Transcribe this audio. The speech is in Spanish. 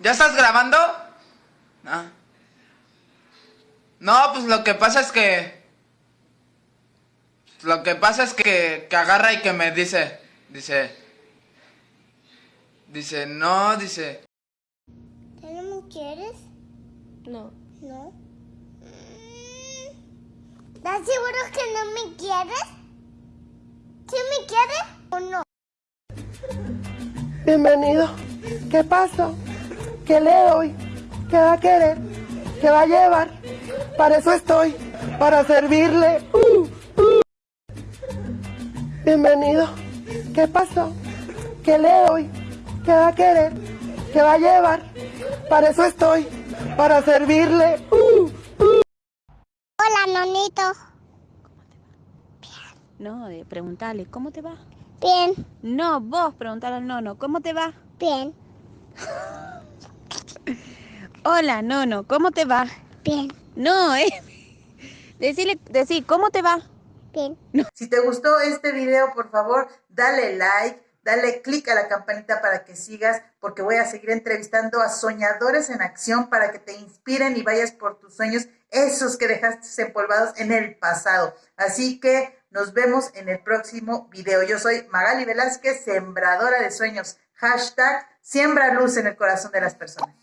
¿Ya estás grabando? No. No, pues lo que pasa es que... Lo que pasa es que, que agarra y que me dice... Dice... Dice, no, dice... ¿Ya no me quieres? No. No. Mm, ¿Estás seguro que no me quieres? ¿Sí me quieres o no? Bienvenido. ¿Qué pasó? ¿Qué le doy? ¿Qué va a querer? ¿Qué va a llevar? Para eso estoy, para servirle. Uh, uh. Bienvenido. ¿Qué pasó? ¿Qué le doy? ¿Qué va a querer? ¿Qué va a llevar? Para eso estoy, para servirle. Uh, Hola, nonito. No, de preguntarle, ¿cómo te va? Bien, No, vos preguntarle al nono, ¿cómo te va? bien, Hola, nono, ¿cómo te va? bien, No, eh. Decirle, decir, ¿cómo te va? bien. Si te gustó este video, por favor, dale like, dale click a la campanita para que sigas, porque voy a seguir entrevistando a soñadores en acción para que te inspiren y vayas por tus sueños, esos que dejaste empolvados en el pasado. Así que nos vemos en el próximo video. Yo soy Magali Velázquez, sembradora de sueños. Hashtag siembra luz en el corazón de las personas.